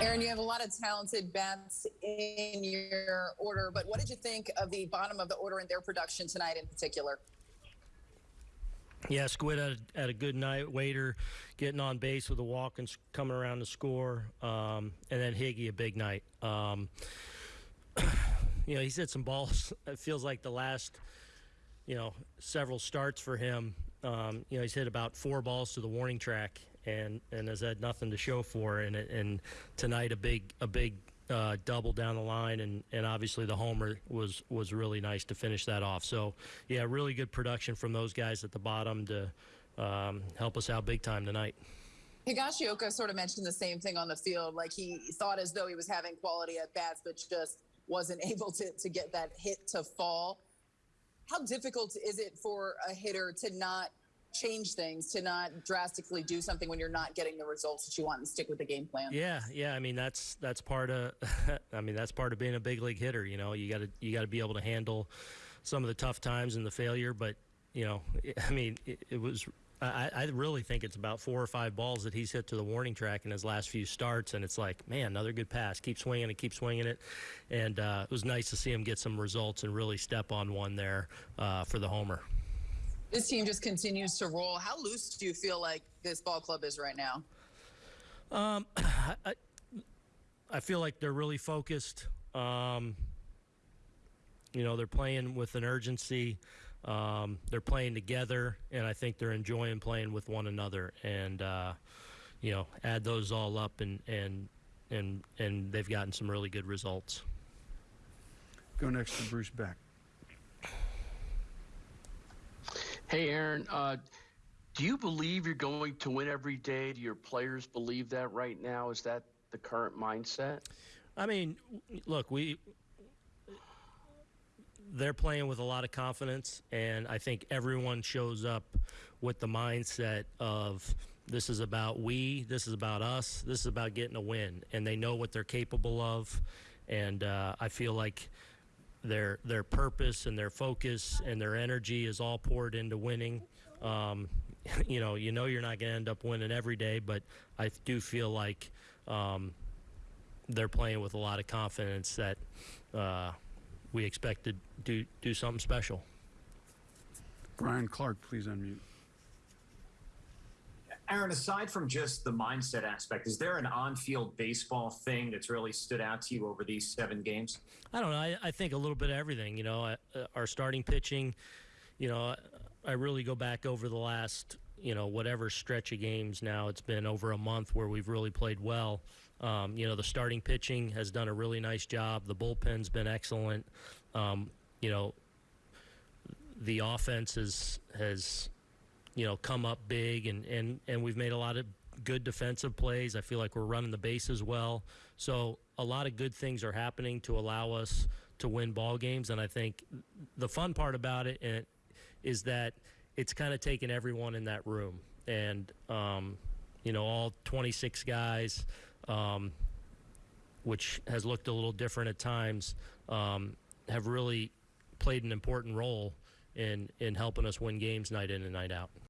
Aaron, you have a lot of talented bats in your order, but what did you think of the bottom of the order and their production tonight in particular? Yeah, Squid had a, had a good night. Waiter getting on base with a walk and coming around to score, um, and then Higgy a big night. Um, you know, he's hit some balls. It feels like the last, you know, several starts for him. Um, you know, he's hit about four balls to the warning track, and and has had nothing to show for. And and tonight a big a big uh, double down the line, and, and obviously the homer was was really nice to finish that off. So yeah, really good production from those guys at the bottom to um, help us out big time tonight. Higashioka sort of mentioned the same thing on the field. Like he thought as though he was having quality at bats, but just wasn't able to, to get that hit to fall. How difficult is it for a hitter to not change things to not drastically do something when you're not getting the results that you want and stick with the game plan. Yeah, yeah. I mean that's that's part of I mean that's part of being a big league hitter. You know, you got to you got to be able to handle some of the tough times and the failure. But you know, I mean, it, it was. I, I really think it's about four or five balls that he's hit to the warning track in his last few starts, and it's like, man, another good pass. Keep swinging it, keep swinging it, and uh, it was nice to see him get some results and really step on one there uh, for the homer this team just continues to roll. How loose do you feel like this ball club is right now? Um, I, I feel like they're really focused. Um, you know, they're playing with an urgency. Um, they're playing together, and I think they're enjoying playing with one another. And uh, you know, add those all up, and and and and they've gotten some really good results. Go next to Bruce Beck. Hey, Aaron, uh, do you believe you're going to win every day? Do your players believe that right now? Is that the current mindset? I mean, look, we they're playing with a lot of confidence, and I think everyone shows up with the mindset of this is about we, this is about us, this is about getting a win, and they know what they're capable of, and uh, I feel like their their purpose and their focus and their energy is all poured into winning. Um, you know, you know you're not going to end up winning every day, but I do feel like um, they're playing with a lot of confidence that uh, we expect to do do something special. Brian Clark, please unmute. Aaron, aside from just the mindset aspect, is there an on-field baseball thing that's really stood out to you over these seven games? I don't know. I, I think a little bit of everything. You know, uh, our starting pitching. You know, I really go back over the last you know whatever stretch of games now. It's been over a month where we've really played well. Um, you know, the starting pitching has done a really nice job. The bullpen's been excellent. Um, you know, the offense has has you know, come up big, and, and, and we've made a lot of good defensive plays. I feel like we're running the bases well. So a lot of good things are happening to allow us to win ball games. And I think the fun part about it eh, that it's kind of taken everyone in that room. And, um, you know, all 26 guys, um, which has looked a little different at times, um, have really played an important role in in helping us win games night in and night out.